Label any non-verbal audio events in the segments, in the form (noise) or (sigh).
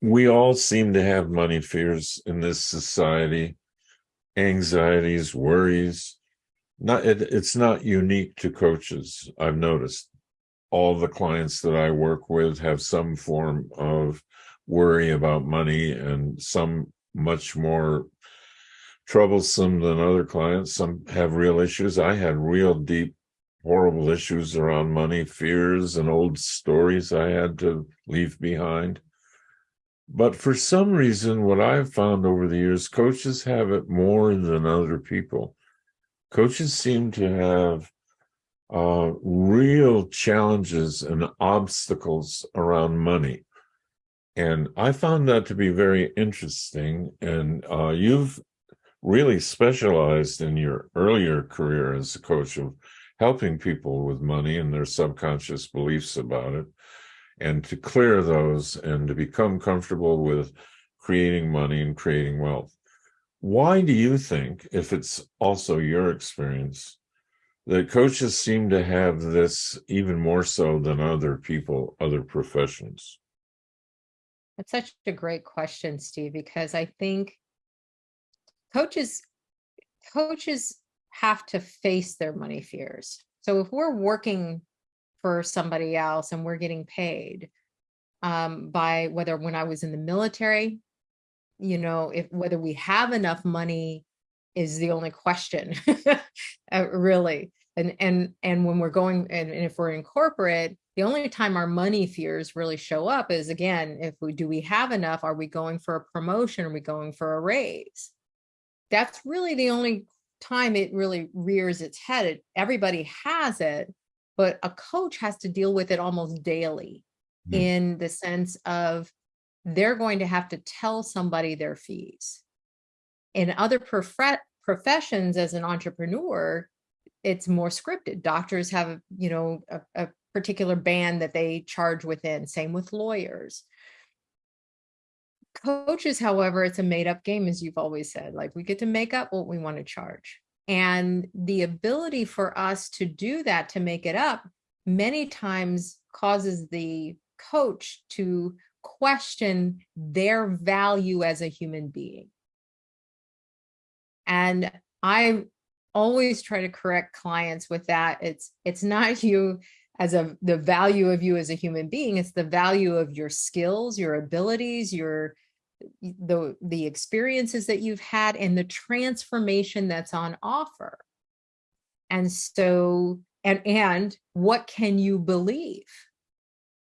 we all seem to have money fears in this society, anxieties, worries. Not it, it's not unique to coaches. I've noticed all the clients that I work with have some form of worry about money and some much more troublesome than other clients. Some have real issues. I had real deep, horrible issues around money, fears and old stories I had to leave behind. But for some reason, what I've found over the years, coaches have it more than other people. Coaches seem to have uh, real challenges and obstacles around money. And I found that to be very interesting. And uh, you've really specialized in your earlier career as a coach of helping people with money and their subconscious beliefs about it and to clear those and to become comfortable with creating money and creating wealth. Why do you think, if it's also your experience, that coaches seem to have this even more so than other people, other professions? That's such a great question, Steve, because I think coaches coaches have to face their money fears. So if we're working for somebody else and we're getting paid um, by whether when I was in the military, you know, if whether we have enough money is the only question, (laughs) uh, really. And and and when we're going and, and if we're in corporate, the only time our money fears really show up is again, if we do we have enough? Are we going for a promotion? Are we going for a raise? That's really the only time it really rears its head. It, everybody has it, but a coach has to deal with it almost daily mm. in the sense of they're going to have to tell somebody their fees. In other prof professions as an entrepreneur, it's more scripted. Doctors have, you know, a, a particular band that they charge within, same with lawyers. Coaches, however, it's a made up game, as you've always said, like we get to make up what we want to charge. And the ability for us to do that, to make it up, many times causes the coach to question their value as a human being. And I always try to correct clients with that. It's it's not (laughs) you as a the value of you as a human being, it's the value of your skills, your abilities, your the the experiences that you've had and the transformation that's on offer. And so and and what can you believe?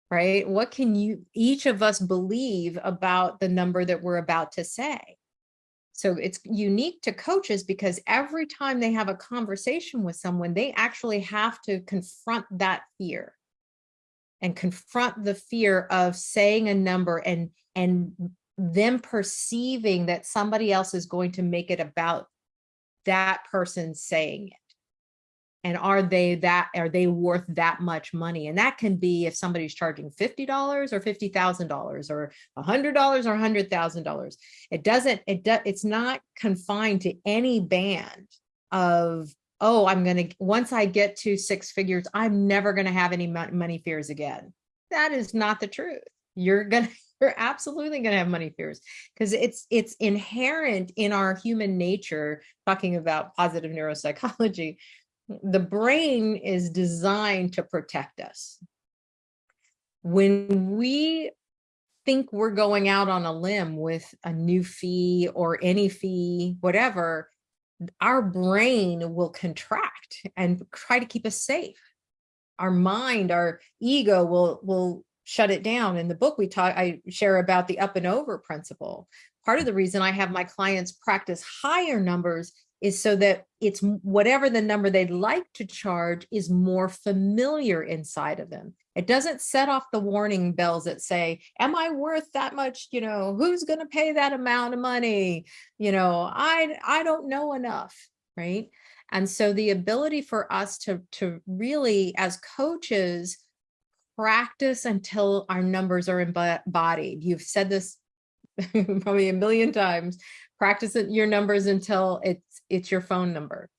Right? What can you each of us believe about the number that we're about to say? So it's unique to coaches because every time they have a conversation with someone they actually have to confront that fear. And confront the fear of saying a number and and them perceiving that somebody else is going to make it about that person saying it. And are they that are they worth that much money? And that can be if somebody's charging $50 or $50,000 or $100 or $100,000 it doesn't it does it's not confined to any band of oh I'm going to once I get to six figures I'm never going to have any money fears again. That is not the truth. You're going you're absolutely going to have money fears because it's it's inherent in our human nature talking about positive neuropsychology the brain is designed to protect us. When we think we're going out on a limb with a new fee or any fee whatever our brain will contract and try to keep us safe. Our mind our ego will will shut it down. In the book, we talk, I share about the up and over principle. Part of the reason I have my clients practice higher numbers is so that it's whatever the number they'd like to charge is more familiar inside of them. It doesn't set off the warning bells that say, am I worth that much? You know, who's going to pay that amount of money? You know, I, I don't know enough, right? And so the ability for us to, to really, as coaches, practice until our numbers are embodied. You've said this (laughs) probably a million times. Practice your numbers until it's it's your phone number.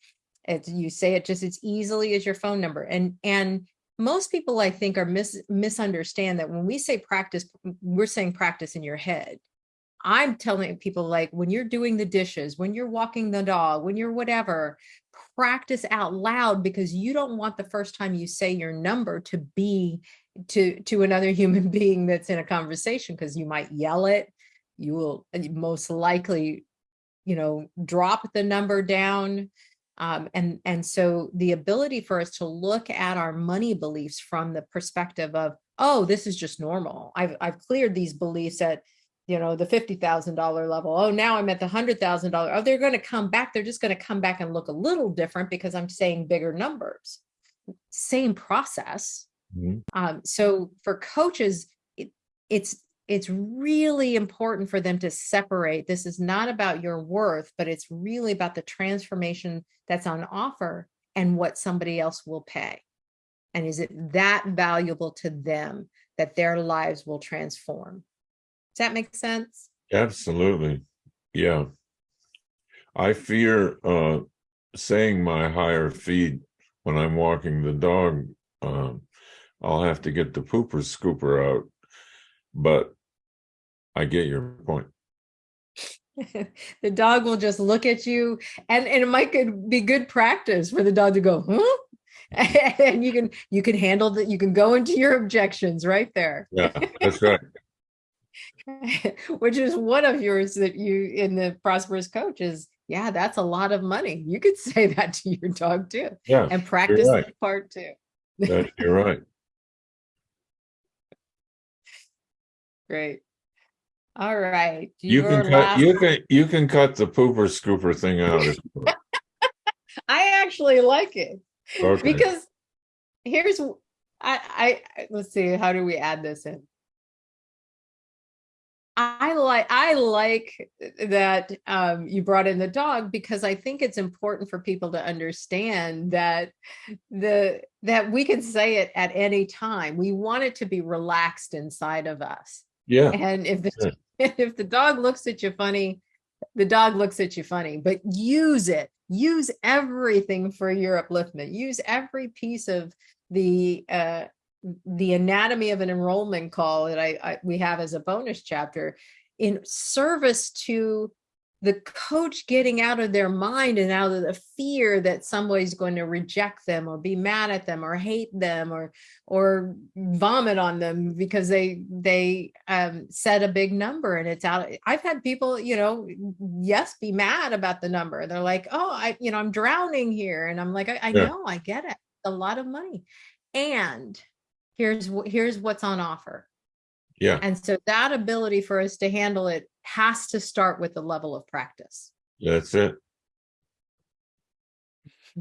It's you say it just as easily as your phone number. And and most people I think are mis misunderstand that when we say practice, we're saying practice in your head. I'm telling people like when you're doing the dishes, when you're walking the dog, when you're whatever, practice out loud because you don't want the first time you say your number to be to to another human (laughs) being that's in a conversation because you might yell it. You will most likely, you know, drop the number down. Um, and and so the ability for us to look at our money beliefs from the perspective of, oh, this is just normal. I've I've cleared these beliefs at you know, the $50,000 level. Oh, now I'm at the $100,000. Oh, they're going to come back. They're just going to come back and look a little different because I'm saying bigger numbers. Same process. Mhm. Um, so for coaches, it, it's it's really important for them to separate. This is not about your worth, but it's really about the transformation that's on offer and what somebody else will pay. And is it that valuable to them that their lives will transform? Does that make sense? Absolutely. Yeah. I fear uh saying my higher feed when I'm walking the dog. Um I'll have to get the pooper scooper out. But I get your point. (laughs) the dog will just look at you and, and it might be good practice for the dog to go, huh? (laughs) and you can you can handle that, you can go into your objections right there. Yeah, that's right. (laughs) which is one of yours that you in the prosperous coach is yeah that's a lot of money you could say that to your dog too Yeah, and practice right. that part too that- you're right. Great all right You your can cut last- you can you can cut the pooper scooper thing out. if (laughs) i actually like it Okay. because here's I I let's see how do we add this in I like I like that um, you brought in the dog because I think it's important for people to understand that the that we can say it at any time. We want it to be relaxed inside of us, Yeah, and if the Sure. (laughs) if the dog looks at you funny, the dog looks at you funny. But use it. Use everything for your upliftment. Use every piece of the uh, the anatomy of an enrollment call that I, I we have as a bonus chapter in service to the coach getting out of their mind and out of the fear that somebody's going to reject them or be mad at them or hate them or or vomit on them because they they um set a big number and it's out i've had people you know yes be mad about the number. They're like oh i you know i'm drowning here. And i'm like i, I Yeah. know i get it. A lot of money. And here's what here's what's on offer yeah, and so that ability for us to handle it has to start with the level of practice that's it.